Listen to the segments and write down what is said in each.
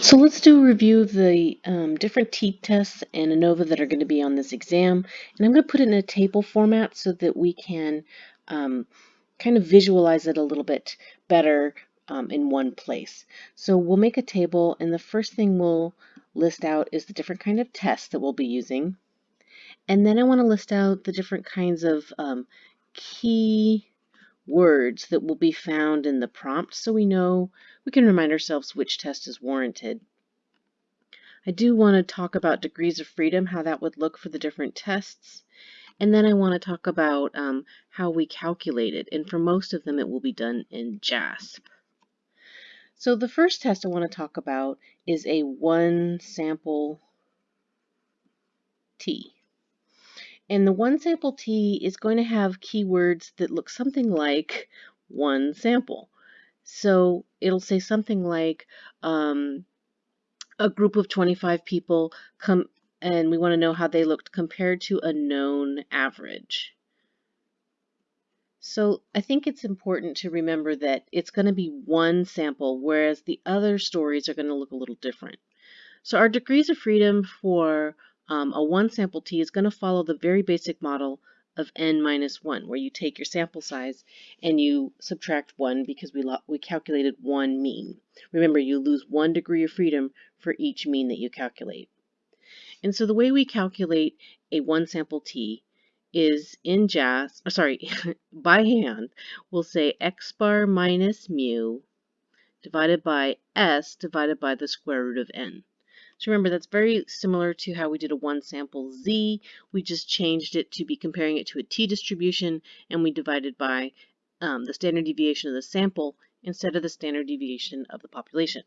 So let's do a review of the um, different t-tests and ANOVA that are going to be on this exam. And I'm going to put it in a table format so that we can um, kind of visualize it a little bit better um, in one place. So we'll make a table and the first thing we'll list out is the different kind of tests that we'll be using. And then I want to list out the different kinds of um, key words that will be found in the prompt so we know we can remind ourselves which test is warranted. I do want to talk about degrees of freedom, how that would look for the different tests. And then I want to talk about um, how we calculate it. And for most of them, it will be done in JASP. So the first test I want to talk about is a one sample T. And the one sample T is going to have keywords that look something like one sample. So it'll say something like um, a group of 25 people come and we want to know how they looked compared to a known average. So I think it's important to remember that it's going to be one sample, whereas the other stories are going to look a little different. So our degrees of freedom for um, a one sample t is going to follow the very basic model of n minus 1, where you take your sample size and you subtract 1 because we, we calculated one mean. Remember, you lose one degree of freedom for each mean that you calculate. And so the way we calculate a one sample t is in JAS, sorry, by hand, we'll say x bar minus mu divided by s divided by the square root of n. So remember, that's very similar to how we did a one sample z. We just changed it to be comparing it to a t-distribution, and we divided by um, the standard deviation of the sample instead of the standard deviation of the population.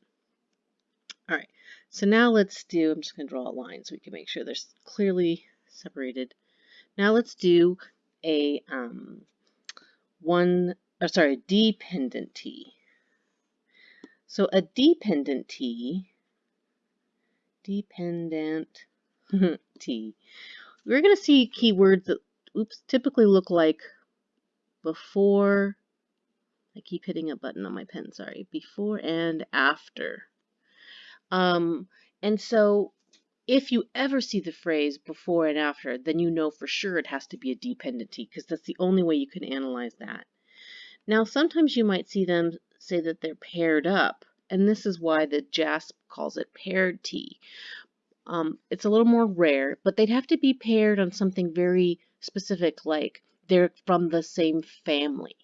All right, so now let's do, I'm just going to draw a line so we can make sure they're clearly separated. Now let's do a um, one, or sorry, dependent t. So a dependent t dependent T. We're going to see keywords that oops, typically look like before, I keep hitting a button on my pen, sorry, before and after. Um, and so if you ever see the phrase before and after, then you know for sure it has to be a dependent T because that's the only way you can analyze that. Now, sometimes you might see them say that they're paired up and this is why the JASP calls it paired T. Um, it's a little more rare, but they'd have to be paired on something very specific, like they're from the same family.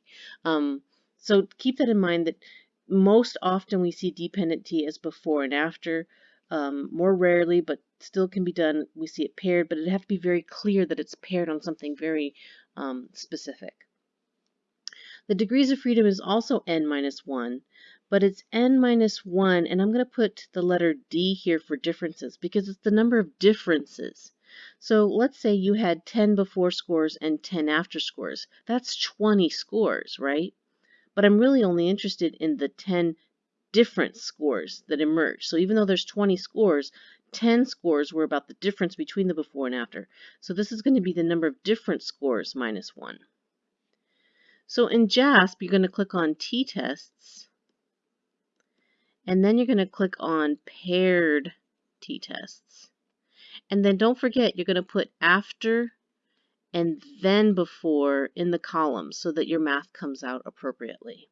Um, so keep that in mind that most often we see dependent T as before and after. Um, more rarely, but still can be done, we see it paired, but it'd have to be very clear that it's paired on something very um, specific. The degrees of freedom is also n minus 1, but it's n minus 1, and I'm going to put the letter D here for differences because it's the number of differences. So let's say you had 10 before scores and 10 after scores. That's 20 scores, right? But I'm really only interested in the 10 different scores that emerge. So even though there's 20 scores, 10 scores were about the difference between the before and after. So this is going to be the number of different scores minus 1. So in JASP, you're going to click on t-tests and then you're going to click on paired t-tests. And then don't forget, you're going to put after and then before in the columns so that your math comes out appropriately.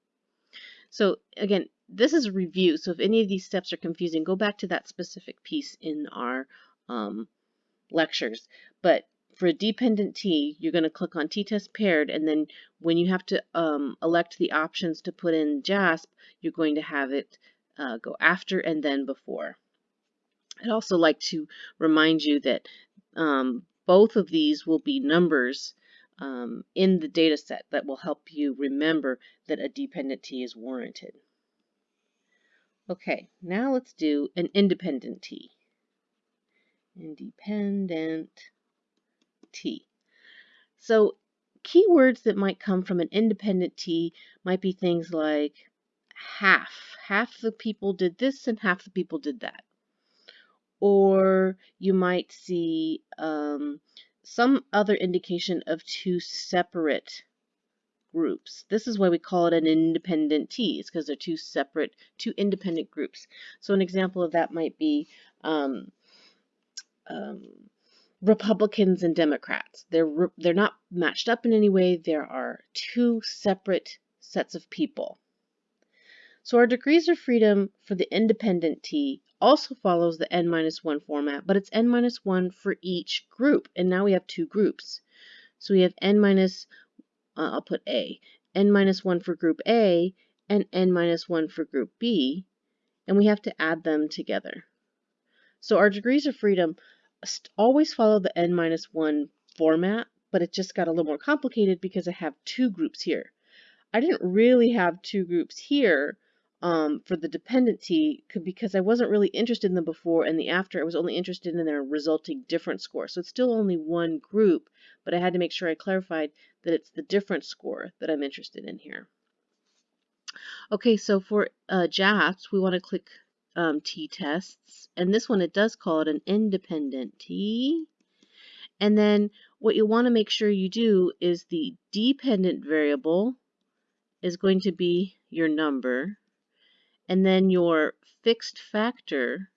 So again, this is a review. So if any of these steps are confusing, go back to that specific piece in our um, lectures. But for a dependent T, you're going to click on t-test paired, and then when you have to um, elect the options to put in JASP, you're going to have it uh, go after and then before. I'd also like to remind you that um, both of these will be numbers um, in the data set that will help you remember that a dependent T is warranted. Okay, now let's do an independent T. Independent T. So keywords that might come from an independent T might be things like half. Half the people did this and half the people did that. Or you might see um, some other indication of two separate groups. This is why we call it an independent T, is because they're two separate, two independent groups. So an example of that might be um, um, Republicans and Democrats. They're they're not matched up in any way. There are two separate sets of people. So our degrees of freedom for the independent T also follows the n minus 1 format, but it's n minus 1 for each group. And now we have two groups. So we have n minus, uh, I'll put A, n minus 1 for group A and n minus 1 for group B, and we have to add them together. So our degrees of freedom always follow the n minus 1 format, but it just got a little more complicated because I have two groups here. I didn't really have two groups here um, for the dependent T because I wasn't really interested in the before and the after. I was only interested in their resulting difference score. So it's still only one group, but I had to make sure I clarified that it's the difference score that I'm interested in here. Okay, so for uh, we want to click um, t-tests. And this one, it does call it an independent t. And then what you want to make sure you do is the dependent variable is going to be your number. And then your fixed factor,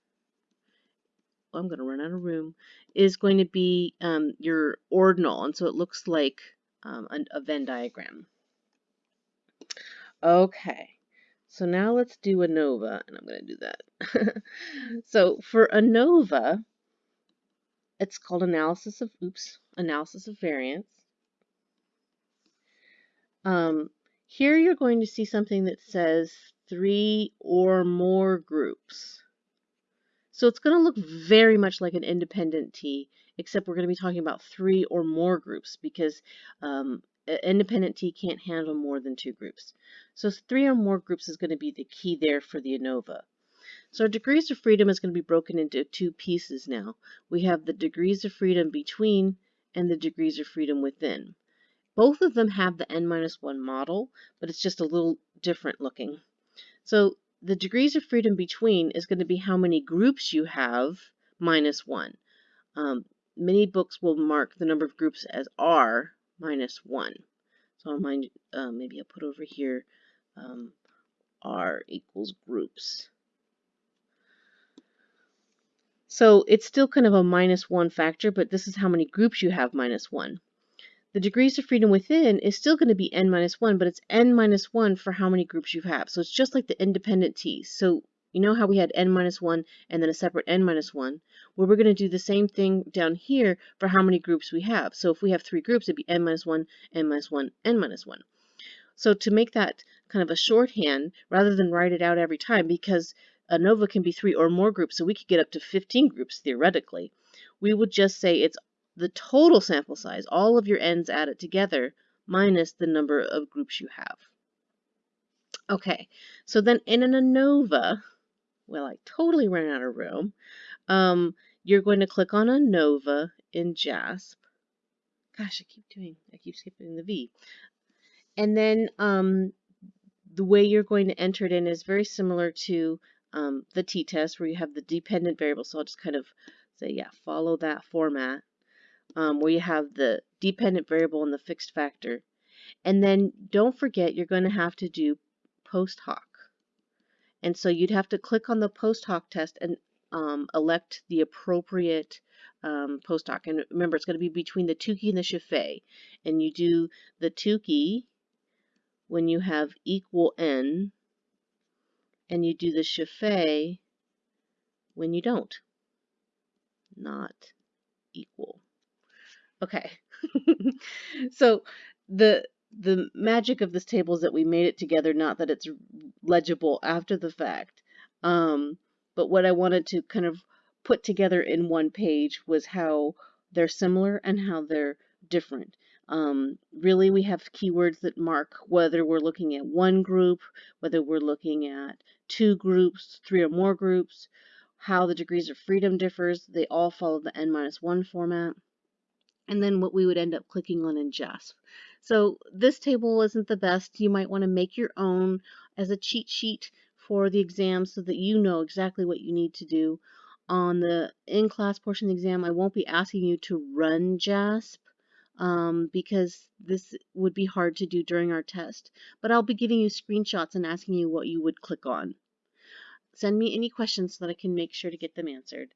oh, I'm going to run out of room, is going to be um, your ordinal. And so it looks like um, a, Venn diagram. Okay. So now let's do ANOVA, and I'm going to do that. so for ANOVA, it's called analysis of, oops, analysis of variance. Um, here you're going to see something that says three or more groups. So it's going to look very much like an independent T, except we're going to be talking about three or more groups because um, independent T can't handle more than two groups. So three or more groups is going to be the key there for the ANOVA. So our degrees of freedom is going to be broken into two pieces now. We have the degrees of freedom between and the degrees of freedom within. Both of them have the n-1 model, but it's just a little different looking. So the degrees of freedom between is going to be how many groups you have minus 1. Um, many books will mark the number of groups as R minus 1. So I'll mind, uh, maybe I'll put over here um, R equals groups. So it's still kind of a minus 1 factor, but this is how many groups you have minus 1. The degrees of freedom within is still going to be n minus 1, but it's n minus 1 for how many groups you have. So it's just like the independent t's. So you know how we had n minus 1 and then a separate n minus 1? Well, we're going to do the same thing down here for how many groups we have. So if we have three groups, it'd be n minus 1, n minus 1, n minus 1. So to make that kind of a shorthand, rather than write it out every time, because ANOVA can be three or more groups, so we could get up to 15 groups theoretically, we would just say it's the total sample size, all of your n's added together, minus the number of groups you have. Okay, so then in an ANOVA, well, I totally ran out of room. Um, you're going to click on ANOVA in JASP. Gosh, I keep doing, I keep skipping the V. And then um, the way you're going to enter it in is very similar to um, the t-test where you have the dependent variable. So I'll just kind of say, yeah, follow that format um, where you have the dependent variable and the fixed factor. And then don't forget you're going to have to do post hoc. And so you'd have to click on the post hoc test and um, elect the appropriate um, post hoc. And remember, it's going to be between the Tukey and the Scheffé. And you do the Tukey when you have equal n, and you do the Scheffé when you don't. Not equal. Okay. so the the magic of this table is that we made it together, not that it's legible after the fact. Um, but what I wanted to kind of put together in one page was how they're similar and how they're different. Um, really, we have keywords that mark whether we're looking at one group, whether we're looking at two groups, three or more groups, how the degrees of freedom differs. They all follow the n-1 format and then what we would end up clicking on in JASP. So this table isn't the best. You might want to make your own as a cheat sheet for the exam so that you know exactly what you need to do. On the in-class portion of the exam, I won't be asking you to run JASP. um, because this would be hard to do during our test. But I'll be giving you screenshots and asking you what you would click on. Send me any questions so that I can make sure to get them answered.